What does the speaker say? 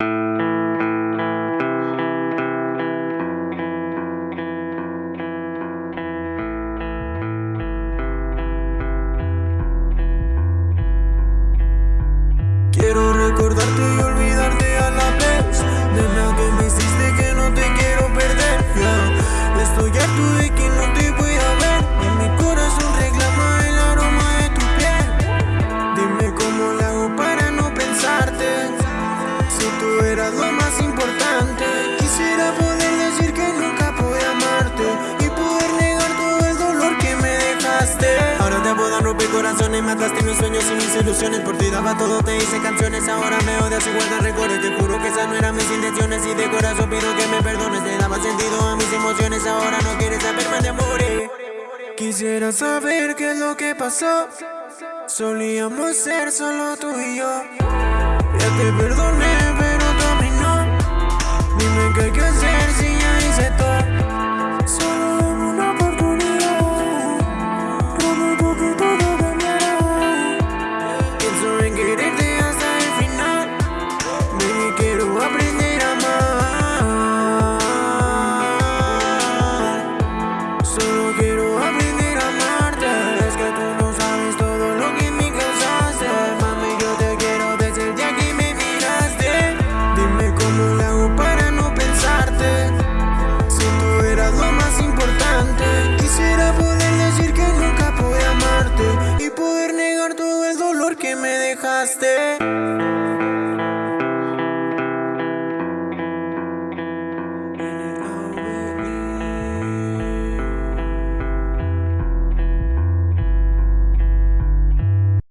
Quiero recordarte y olvidarte a la vez De nada que me hiciste que no te quiero perder yeah. Estoy harto de que lo más importante. Quisiera poder decir que nunca pude amarte Y poder negar todo el dolor que me dejaste. Ahora te puedo romper corazones Mataste mis sueños y mis ilusiones. Por ti daba todo, te hice canciones Ahora me odias y guardas recuerdos Te juro que esas no eran mis intenciones Y de corazón pido que me perdones. Te daba sentido a mis emociones Ahora no quieres saberme de amor. Quisiera saber qué es lo que pasó. Solíamos ser solo tú y yo. Ya te perdoné dejaste